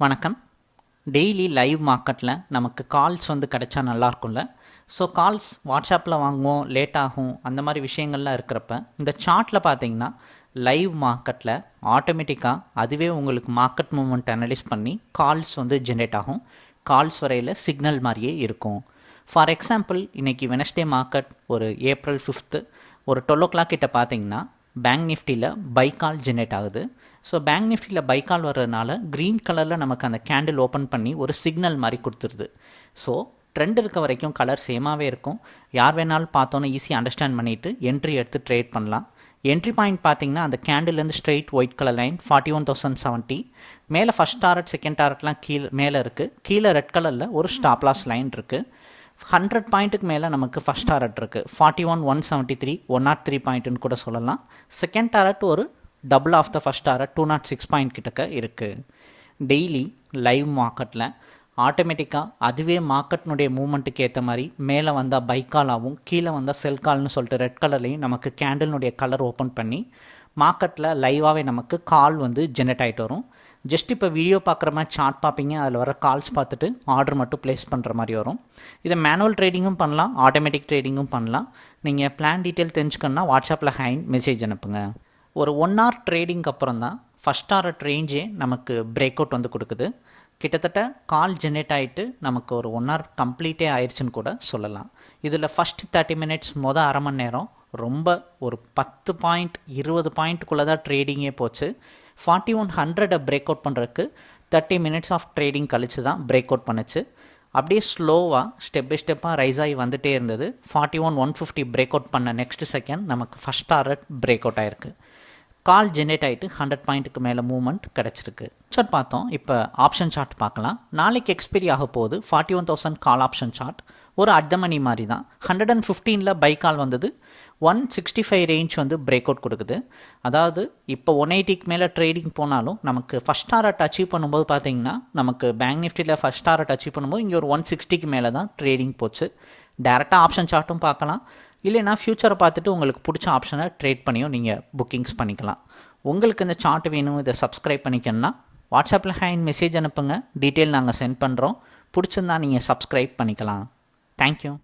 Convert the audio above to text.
வணக்கம். Daily live மார்க்கெட்டில் நமக்கு கால்ஸ் வந்து கிடைச்சா நல்லாயிருக்கும்ல. ஸோ கால்ஸ் வாட்ஸ்அப்பில் வாங்குவோம் லேட் ஆகும் அந்த மாதிரி விஷயங்கள்லாம் இருக்கிறப்ப இந்த சார்ட்டில் பார்த்தீங்கன்னா லைவ் மார்க்கெட்டில் ஆட்டோமேட்டிக்காக அதுவே உங்களுக்கு மார்க்கெட் மூமெண்ட் அனலைஸ் பண்ணி கால்ஸ் வந்து ஜென்ரேட் ஆகும். கால்ஸ் வரையில் சிக்னல் மாதிரியே இருக்கும். ஃபார் எக்ஸாம்பிள் இன்றைக்கி வெனஸ்டே மார்க்கெட் ஒரு ஏப்ரல் ஃபிஃப்த்து ஒரு டுவெல் ஓ கிளாக் கிட்ட பார்த்தீங்கன்னா பேங்க் நிஃப்டியில் பைக்கால் ஜென்ரேட் ஆகுது. ஸோ பேங்க் நிஃப்டியில் பைக்கால் வர்றதுனால க்ரீன் கலரில் நமக்கு அந்த கேண்டில் ஓப்பன் பண்ணி ஒரு சிக்னல் மாதிரி கொடுத்துருது. ஸோ ட்ரெண்ட் இருக்க வரைக்கும் கலர் சேமாகவே இருக்கும். யார் வேணாலும் பார்த்தோன்னே ஈஸியாக அண்டர்ஸ்டாண்ட் பண்ணிவிட்டு என்ட்ரி எடுத்து ட்ரேட் பண்ணலாம். என்ட்ரி பாயிண்ட் பார்த்தீங்கன்னா அந்த கேண்டில்லேருந்து straight white colour line forty one thousand seventy மேலே ஃபஸ்ட் டாரட் செகண்ட் டாரட்லாம் கீழே மேலே இருக்குது கீழே ரெட் கலரில் ஒரு ஸ்டாப்லாஸ் லைன் இருக்குது ஹண்ட்ரட் பாயிண்ட்டுக்கு மேலே நமக்கு ஃபஸ்ட் டாரட் இருக்குது forty one one seventy three one nought three பாயிண்ட்டுன்னு கூட சொல்லலாம். செகண்ட் டாரட் ஒரு double of the first target two nought six point கிட்டக்க இருக்குது டெய்லி லைவ் மார்க்கெட்டில் ஆட்டோமேட்டிக்காக அதுவே மார்க்கெட்னுடைய மூமெண்ட்டுக்கு ஏற்ற மாதிரி மேலே வந்தால் பைக்கால் ஆகும் கீழே வந்தால் செல் கால்னு சொல்லிட்டு ரெட் கலர்லேயும் நமக்கு கேண்டில்னுடைய கலர் ஓப்பன் பண்ணி மார்க்கெட்டில் லைவாகவே நமக்கு கால் வந்து ஜென்ரேட் ஆகிட்டு வரும். ஜஸ்ட் இப்போ வீடியோ பார்க்குற மாதிரி சார்ட் பார்ப்பீங்க. அதில் வர கால்ஸ் பார்த்துட்டு ஆர்டர் மட்டும் ப்ளேஸ் பண்ணுற மாதிரி வரும். இதை மேனுவல் ட்ரேடிங்கும் பண்ணலாம். ஆட்டோமேட்டிக் ட்ரேடிங்கும் பண்ணலாம். நீங்கள் பிளான் டீட்டெயில் தெரிஞ்சுக்கணுன்னா வாட்ஸ்அப்பில் ஹேண்ட் மெசேஜ் அனுப்புங்க. ஒரு ஒன் ஹவர் ட்ரேடிங்க்கு அப்புறம் தான் ஃபஸ்ட் ஹவர் ரேஞ்சே நமக்கு பிரேக் அவுட் வந்து கொடுக்குது. கிட்டத்தட்ட கால் ஜென்ரேட் ஆகிட்டு நமக்கு ஒரு ஒன் ஹவர் கம்ப்ளீட்டே ஆயிடுச்சுன்னு கூட சொல்லலாம். இதில் ஃபஸ்ட் தேர்ட்டி மினிட்ஸ் மொதல் அரை மணி நேரம் ரொம்ப ஒரு பத்து பாயிண்ட் இருபது பாயிண்ட்டுக்குள்ளே தான் ட்ரேடிங்கே போச்சு. ஃபார்ட்டி ஒன் ஹண்ட்ரடை பிரேக் அவுட் பண்ணுறதுக்கு தேர்ட்டி மினிட்ஸ் ஆஃப் ட்ரேடிங் கழிச்சு தான் பிரேக் அவுட் பண்ணுச்சு. அப்படியே ஸ்லோவாக ஸ்டெப் பை ஸ்டெப்பாக ரைஸ் ஆகி வந்துகிட்டே இருந்தது. Forty one one fifty break out பண்ண நெக்ஸ்ட் செகண்ட் நமக்கு ஃபஸ்ட் டாரட் பிரேக் அவுட் ஆயிருக்கு கால் ஜென்ரேட் ஆகிட்டு ஹண்ட்ரட் பாயிண்ட்டுக்கு மேலே மூவ்மெண்ட் கிடச்சிருக்கு. சார்ட் பார்த்தோம். இப்போ ஆப்ஷன் சார்ட் பார்க்கலாம். நாளைக்கு எக்ஸ்பைரி ஆக போகுது forty one thousand call option chart ஒரு அர்த்தமணி மாதிரி தான் ஹண்ட்ரட் அண்ட் ஃபிஃப்டீனில் பைக்கால் வந்தது. ஒன் சிக்ஸ்டி ஃபைவ் ரேஞ்ச் வந்து பிரேக் அவுட் கொடுக்குது. அதாவது இப்போ ஒன் எயிட்டிக்கு மேலே ட்ரேடிங் போனாலும் நமக்கு ஃபஸ்ட் டாரட் அச்சீவ் பண்ணும்போது பார்த்தீங்கன்னா நமக்கு பேங்க் நிஃப்டியில் ஃபஸ்ட் டாரட் அச்சீவ் பண்ணும்போது இங்கே ஒரு ஒன் சிக்ஸ்டிக்கு மேலே தான் ட்ரேடிங் போச்சு. டேரெக்டாக ஆப்ஷன் சார்ட்டும் பார்க்கலாம். இல்லைனா ஃப்யூச்சரை பார்த்துட்டு உங்களுக்கு பிடிச்ச ஆப்ஷனை ட்ரேட் பண்ணியும் நீங்கள் புக்கிங்ஸ் பண்ணிக்கலாம். உங்களுக்கு இந்த சார்ட் வேணும் இதை சப்ஸ்கிரைப் பண்ணிக்கணும்னா வாட்ஸ்அப்பில் ஹேண்ட் மெசேஜ் அனுப்புங்க. டீட்டெயில் நாங்கள் சென்ட் பண்ணுறோம் பிடிச்சிருந்தா நீங்கள் சப்ஸ்கிரைப் பண்ணிக்கலாம். Thank you.